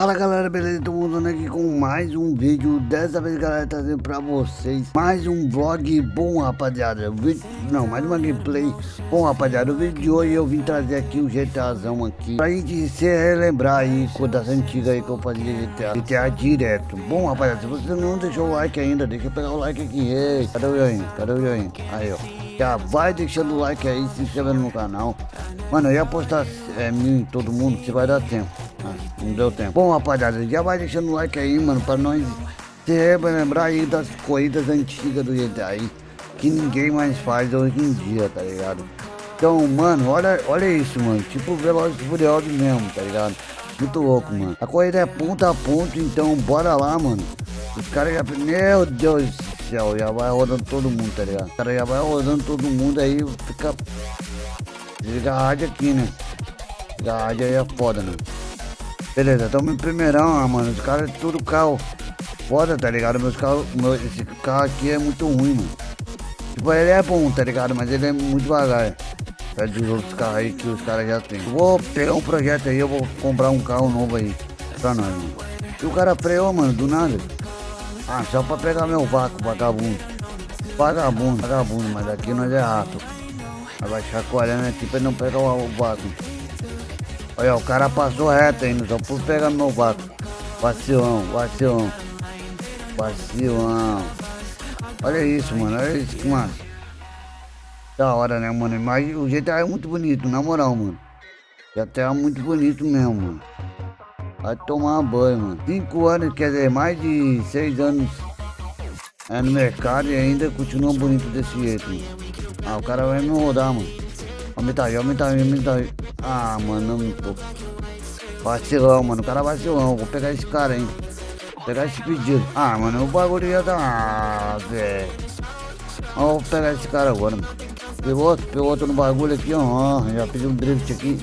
Fala galera, beleza? Tô voltando aqui com mais um vídeo Dessa vez galera, trazendo pra vocês Mais um vlog bom rapaziada Não, mais uma gameplay Bom rapaziada, o vídeo de hoje eu vim trazer aqui o GTAzão aqui Pra gente se relembrar aí das antigas aí que eu fazia GTA GTA direto Bom rapaziada, se você não deixou o like ainda Deixa eu pegar o like aqui Ei, cadê o joinha? Cadê o joinha? Aí ó já vai deixando o like aí, se inscrevendo no canal. Mano, eu ia postar é, mil em todo mundo, se vai dar tempo. Não deu tempo. Bom, rapaziada, já vai deixando o like aí, mano, pra nós se lembrar aí das corridas antigas do aí. Que ninguém mais faz hoje em dia, tá ligado? Então, mano, olha, olha isso, mano. Tipo Velozes e Furiosos mesmo, tá ligado? Muito louco, mano. A corrida é ponto a ponto, então bora lá, mano. Os caras já... Meu Deus céu, já vai rodando todo mundo, tá ligado? O cara já vai rodando todo mundo aí, fica... Desliga a rádio aqui, né? Desliga a rádio aí é foda, né? Beleza, tamo em primeirão, ah, mano. Os caras é tudo carro foda, tá ligado? Meus carros, meu, esse carro aqui é muito ruim, mano. Tipo, ele é bom, tá ligado? Mas ele é muito devagar. Perto dos outros carros aí que os caras já tem. Vou pegar um projeto aí, eu vou comprar um carro novo aí pra nós, mano. E o cara freou, mano, do nada. Ah, só pra pegar meu vácuo, vagabundo. Vagabundo, vagabundo, mas aqui nós é rato. Vai chacoalhando aqui pra não pegar o vácuo. Olha, o cara passou reto ainda, só por pegar meu vácuo. Vacilão, vacilão. Vacilão. Olha isso, mano, olha isso que massa. Da hora, né, mano? Mas o GTA é muito bonito, na moral, mano. GTA é muito bonito mesmo, mano. Vai tomar banho, mano. Cinco anos, quer dizer, mais de seis anos é, no mercado e ainda continua bonito desse jeito, mano. Ah, o cara vai me rodar, mano. Aumenta aí, aumenta aí, aumenta aí. Ah, mano, não tô. Vacilão, mano. O cara vacilão. Vou pegar esse cara, hein. Vou pegar esse pedido. Ah, mano, o bagulho já tá. Ah, velho. Vou pegar esse cara agora, mano. Pegou outro no bagulho aqui, ó. Já pedi um drift aqui.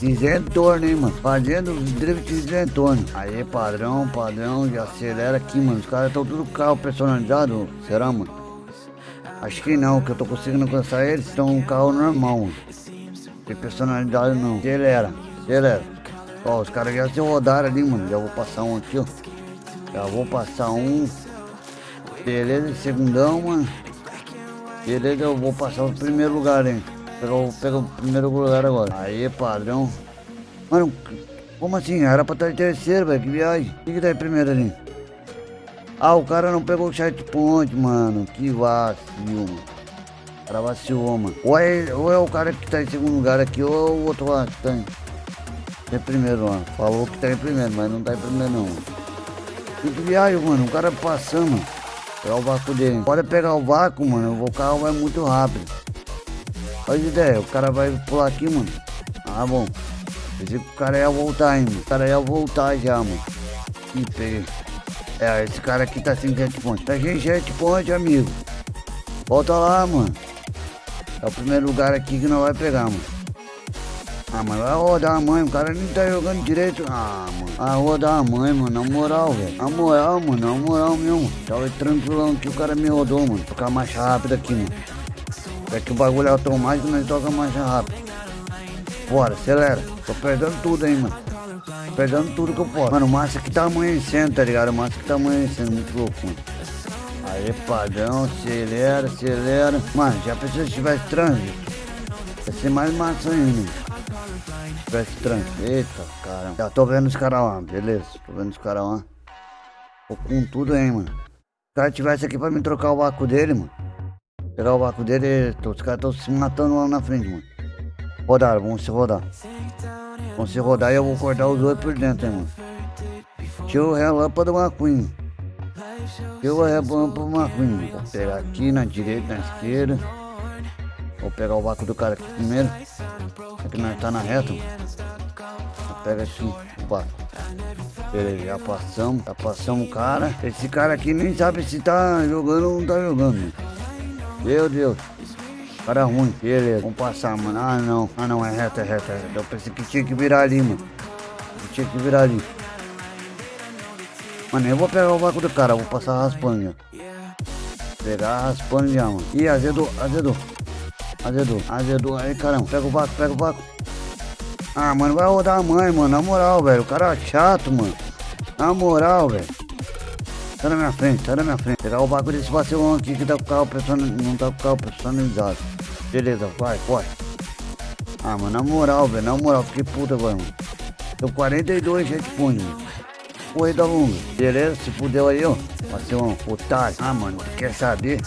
Isentônio, hein, mano. Fazendo drift isentônio. Aí, padrão, padrão, já acelera aqui, mano. Os caras estão tudo carro personalizado. Será, mano? Acho que não, que eu tô conseguindo alcançar eles. Estão um carro normal, mano. Tem personalidade não. Acelera, acelera. Ó, os caras já se rodaram ali, mano. Já vou passar um aqui, ó. Já vou passar um. Beleza, segundão, mano. Beleza, eu vou passar o primeiro lugar, hein. Pegou, pegou o primeiro lugar agora. Aí, padrão. Mano, como assim? Era pra estar em terceiro, velho. Que viagem. O que, que tá em primeiro ali? Ah, o cara não pegou o checkpoint, mano. Que vacilo, mano. Vacilou, mano. Ou é, ou é o cara que tá em segundo lugar aqui, ou é o outro lá que tá em, em primeiro, mano. Falou que tá em primeiro, mas não tá em primeiro, não. Que viagem, mano. O cara passando. Pegar o vácuo dele. Pode pegar o vácuo, mano. O carro vai muito rápido. Olha ideia, o cara vai pular aqui, mano. Ah, bom. Pensei que o cara ia voltar, mano. O cara ia voltar já, mano. Ih, peguei. É, esse cara aqui tá sem jetpoint. Tá sem jetpoint, amigo. Volta lá, mano. É o primeiro lugar aqui que não vai pegar, mano. Ah, mas vai rodar a mãe, o cara nem tá jogando direito. Ah, mano. Ah, rodar a mãe, mano, na moral, velho. Na moral, mano, na moral mesmo. Tava tranquilão que o cara me rodou, mano. Ficar mais rápido aqui, mano. É que o bagulho é automático, nós toca mais rápido. Bora, acelera. Tô perdendo tudo aí, mano. Tô perdendo tudo que eu posso. Mano, o que tá amanhecendo, tá ligado? O que tá amanhecendo, muito louco, mano. Aí, padrão, acelera, acelera. Mano, já pensou se tivesse trânsito? Vai ser mais massa ainda. Se tivesse trânsito. Eita, caramba. Já tô vendo os caras lá, beleza. Tô vendo os caras lá. Tô com tudo aí, mano. Se o cara tivesse aqui pra me trocar o vácuo dele, mano. Pegar o vácuo dele, os caras estão se matando lá na frente, mano. Rodaram, vamos se rodar. Vamos se rodar e eu vou cortar os dois por dentro, hein, mano. Tira o relâmpago do McQueen. Tira o relâmpago do McQueen. Vou pegar aqui na direita, na esquerda. Vou pegar o vácuo do cara aqui primeiro. Aqui nós tá na reta. Pega assim o vácuo. Beleza, já passamos, já passamos o cara. Esse cara aqui nem sabe se tá jogando ou não tá jogando. Meu Deus. Cara ruim. Beleza, vamos passar, mano. Ah, não. Ah, não, é reto, é reto, é reto. Eu pensei que tinha que virar ali, mano. Eu tinha que virar ali. Mano, eu vou pegar o vácuo do cara. Vou passar raspando já. Pegar raspando já, mano. Ih, azedou, azedou. Azedou, azedou. Aí, caramba. Pega o vácuo, pega o vácuo. Ah, mano, vai rodar a mãe, mano. Na moral, velho. O cara é chato, mano. Na moral, velho. Tá na minha frente, tá na minha frente. Pegar o bagulho desse vacilão aqui que tá com o carro personalizado. Não tá com o carro personalizado. Beleza, vai, corre. Ah, mano, na moral, velho. Na moral, fiquei puta agora, mano. Tô 42 headphones, mano. Corrida longa. Beleza, se fudeu aí, ó. Vacilão, otário. Ah, mano, quer saber?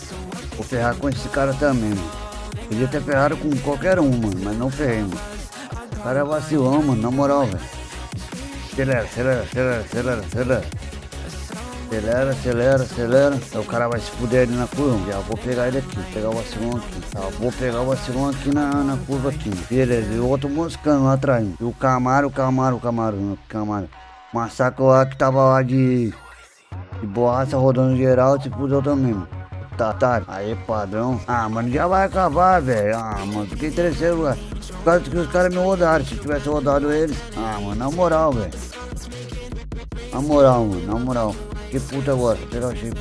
Vou ferrar com esse cara também, mano. Podia ter ferrado com qualquer um, mano, mas não ferrei, mano. O cara é vacilão, mano, na moral, velho. Acelera, acelera, acelera, acelera, acelera. Acelera, acelera, acelera. Aí o cara vai se fuder ali na curva. Já vou pegar ele aqui, pegar o vacilão aqui. Vou pegar o vacilão aqui na, na curva aqui. Beleza, e o outro moscando lá atrás. E o Camaro, o Camaro, o Camaro, Camaro. Massacre lá que tava lá de, de borracha rodando geral, se fudeu também, mano. Tá, tá. Aí, padrão. Ah, mano, já vai acabar, velho. Ah, mano, fiquei em terceiro lugar. Por causa que os caras me rodaram. Se tivesse rodado eles. Ah, mano, na moral, velho. Na moral, mano, na moral. Que puta agora, pegar o aqui.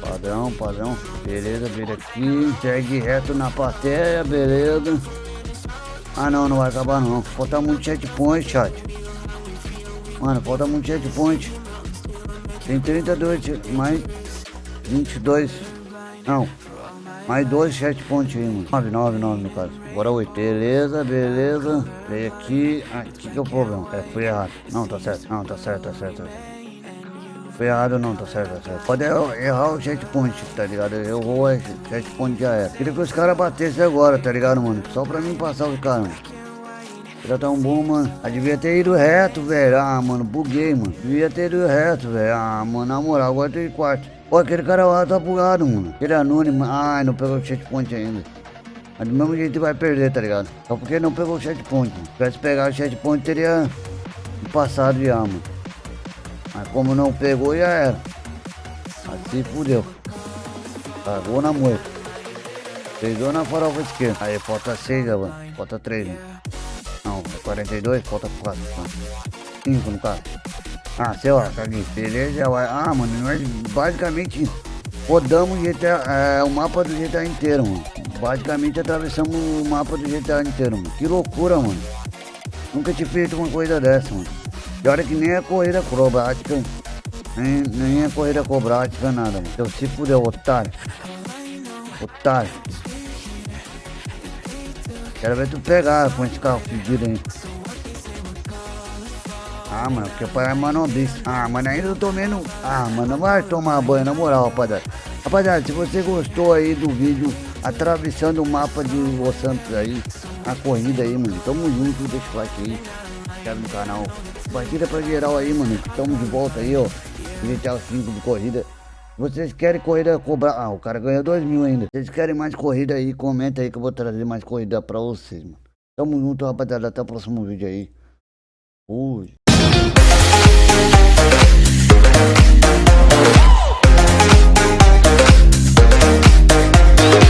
Padrão, padrão. Beleza, vira aqui. Segue reto na plateia, beleza. Ah não, não vai acabar não. Falta muito chat point, chat. Mano, falta muito chat point. Tem 32, mais 22. Não. Mais dois chat point aí, mano. 9, 9, 9 no caso. Agora 8. Beleza, beleza. Veio aqui. Aqui que é o problema. É, fui errado. Não, tá certo. Não, tá certo, tá certo. Tá. Foi errado não, tá certo, tá certo. Pode errar o checkpoint, tá ligado? Eu vou, checkpoint já era. Queria que os caras batessem agora, tá ligado, mano? Só pra mim passar os caras, mano. Tá um bom, mano. Ah, devia ter ido reto, velho. Ah, mano, buguei, mano. Devia ter ido reto, velho. Ah, mano, na moral, agora tem quarto. Pô, aquele cara lá tá bugado, mano. Aquele anônimo. Ai, não pegou o checkpoint ainda. Mas do mesmo jeito vai perder, tá ligado? Só porque não pegou o checkpoint, mano. Se tivesse pegado o checkpoint, teria passado já, mano. Mas como não pegou, já era. Assim fudeu. Cagou na moita. Peidou na farofa esquerda. Aí falta 6, mano. Falta 3, né? Não, 42, falta 4. 5 no caso. Ah, sei lá, caguei. Beleza, já vai. Ah, mano, nós basicamente rodamos GTA, é, o mapa do GTA inteiro, mano. Basicamente atravessamos o mapa do GTA inteiro, mano. Que loucura, mano. Nunca tinha feito uma coisa dessa, mano. E olha que nem é corrida acrobática, nem, nem é corrida acrobática, nada, mano. Eu se fudeu, otário. Otário. Quero ver tu pegar com esse carro fedido aí. Ah, mano, porque o pai é manobista. Ah, mano, ainda eu tô vendo. Ah, mano, vai tomar banho, na moral, rapaziada. Rapaziada, se você gostou aí do vídeo atravessando o mapa de Los Santos aí, a corrida aí, mano, tamo junto, deixa o like aí inscreve no canal. Partida pra geral aí, mano. Estamos de volta aí, ó. GTA 5 de corrida. Vocês querem corrida cobrar? Ah, o cara ganhou 2 mil ainda. Vocês querem mais corrida aí? Comenta aí que eu vou trazer mais corrida pra vocês, mano. Tamo junto, rapaziada. Até o próximo vídeo aí. Fui.